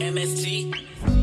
MST.